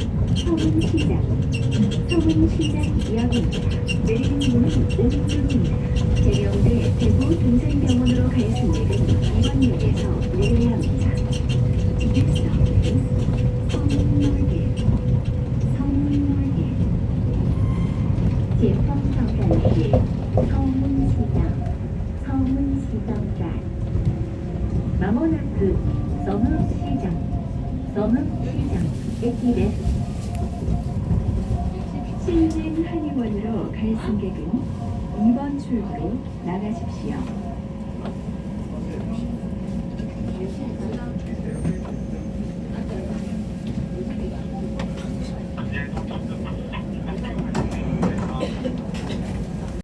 시장역입니다. 내리는 문은 오른쪽입니다. 계룡대 대구 동산병원으로 갈 승객은 이번역에서 내려야 합니다. 기획서는 성물길, 성물길, 제품성산길, 서문시장, 서문시장站 마모나크 서문시장, 서문시장駅です. 신진 한의원으로 갈 승객은 2번 출구로 나가십시오.